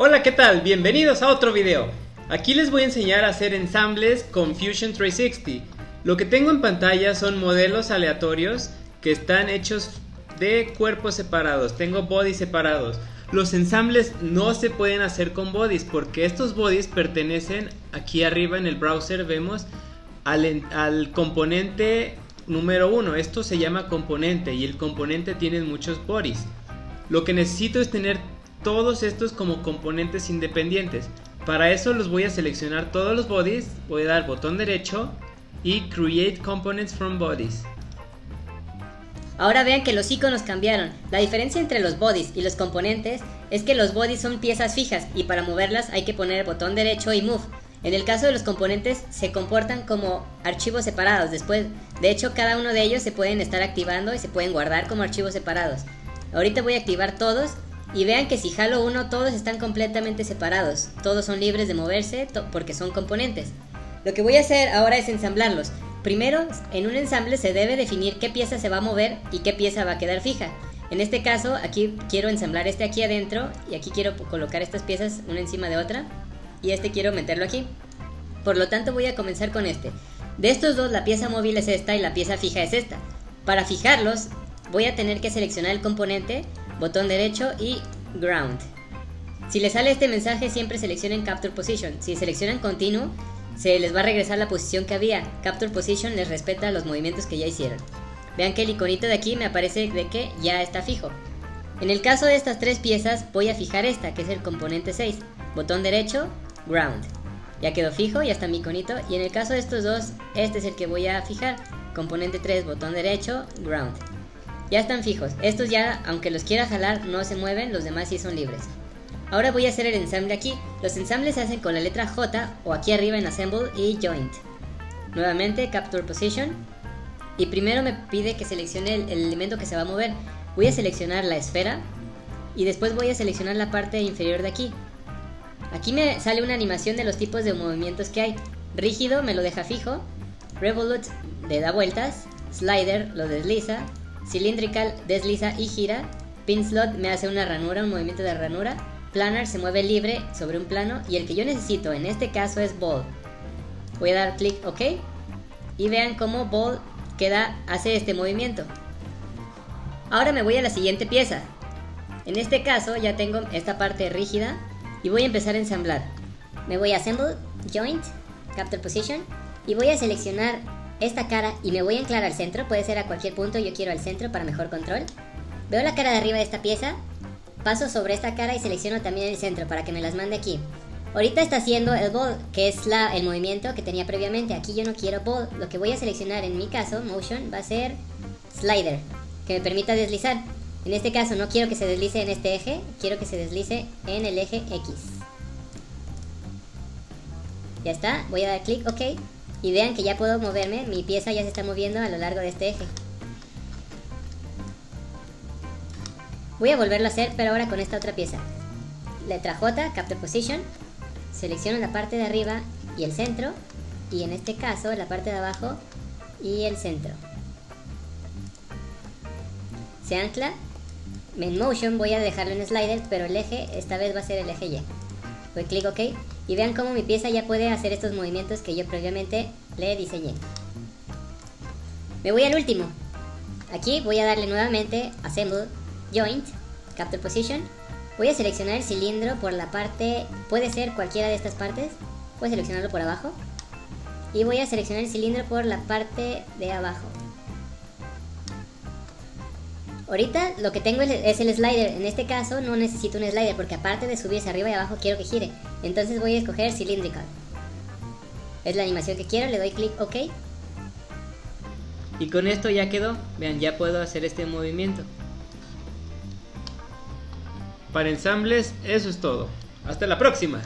Hola, ¿qué tal? Bienvenidos a otro video. Aquí les voy a enseñar a hacer ensambles con Fusion 360. Lo que tengo en pantalla son modelos aleatorios que están hechos de cuerpos separados. Tengo bodies separados. Los ensambles no se pueden hacer con bodies porque estos bodies pertenecen aquí arriba en el browser vemos al, al componente número 1. Esto se llama componente y el componente tiene muchos bodies. Lo que necesito es tener todos estos como componentes independientes. Para eso los voy a seleccionar todos los bodies, voy a dar botón derecho y Create Components from Bodies. Ahora vean que los iconos cambiaron. La diferencia entre los bodies y los componentes es que los bodies son piezas fijas y para moverlas hay que poner el botón derecho y Move. En el caso de los componentes se comportan como archivos separados. Después, de hecho, cada uno de ellos se pueden estar activando y se pueden guardar como archivos separados. Ahorita voy a activar todos y vean que si jalo uno todos están completamente separados, todos son libres de moverse porque son componentes. Lo que voy a hacer ahora es ensamblarlos. Primero, en un ensamble se debe definir qué pieza se va a mover y qué pieza va a quedar fija. En este caso, aquí quiero ensamblar este aquí adentro y aquí quiero colocar estas piezas una encima de otra y este quiero meterlo aquí. Por lo tanto voy a comenzar con este. De estos dos la pieza móvil es esta y la pieza fija es esta. Para fijarlos voy a tener que seleccionar el componente botón derecho y ground. Si les sale este mensaje siempre seleccionen Capture Position. Si seleccionan continuo, se les va a regresar la posición que había. Capture Position les respeta los movimientos que ya hicieron. Vean que el iconito de aquí me aparece de que ya está fijo. En el caso de estas tres piezas voy a fijar esta, que es el componente 6. Botón derecho, ground. Ya quedó fijo, ya está mi iconito. Y en el caso de estos dos, este es el que voy a fijar. Componente 3, botón derecho, ground. Ya están fijos. Estos ya, aunque los quiera jalar, no se mueven, los demás sí son libres. Ahora voy a hacer el ensamble aquí. Los ensambles se hacen con la letra J o aquí arriba en Assemble y Joint. Nuevamente Capture Position. Y primero me pide que seleccione el, elemento que se va a mover. Voy a seleccionar la esfera y después voy a seleccionar la parte inferior de aquí. Aquí me sale una animación de los tipos de movimientos que hay. Rígido me lo deja fijo. Revolute le da vueltas. Slider lo desliza. Cylindrical desliza y gira. Pin slot me hace una ranura, un movimiento de ranura. Planner se mueve libre sobre un plano y el que yo necesito en este caso es ball. Voy a dar clic OK y vean cómo ball queda, hace este movimiento. Ahora me voy a la siguiente pieza. En este caso ya tengo esta parte rígida y voy a empezar a ensamblar. Me voy a Assemble, Joint, Capture Position y voy a seleccionar esta cara y me voy a anclar al centro, puede ser a cualquier punto, yo quiero al centro para mejor control. Veo la cara de arriba de esta pieza, paso sobre esta cara y selecciono también el centro para que me las mande aquí. Ahorita está haciendo el ball, que es la, el movimiento que tenía previamente. Aquí yo no quiero ball, lo que voy a seleccionar en mi caso, motion, va a ser slider, que me permita deslizar. En este caso no quiero que se deslice en este eje, quiero que se deslice en el eje X. Ya está, voy a dar clic OK y vean que ya puedo moverme, mi pieza ya se está moviendo a lo largo de este eje. Voy a volverlo a hacer, pero ahora con esta otra pieza. Letra J, Capture Position. Selecciono la parte de arriba y el centro. Y en este caso la parte de abajo y el centro. Se ancla. En Motion voy a dejarlo en Slider, pero el eje esta vez va a ser el eje Y. Doy clic OK y vean cómo mi pieza ya puede hacer estos movimientos que yo previamente le diseñé. Me voy al último. Aquí voy a darle nuevamente Assemble, Joint, Capture Position. Voy a seleccionar el cilindro por la parte, puede ser cualquiera de estas partes. A seleccionarlo por abajo. Y voy a seleccionar el cilindro por la parte de abajo. Ahorita lo que tengo es el slider. En este caso no necesito un slider porque aparte de subirse arriba y abajo quiero que gire. Entonces voy a escoger cylindrical. Es la animación que quiero, le doy clic OK. Y con esto ya quedó. Vean, ya puedo hacer este movimiento. Para ensambles, eso es todo. Hasta la próxima.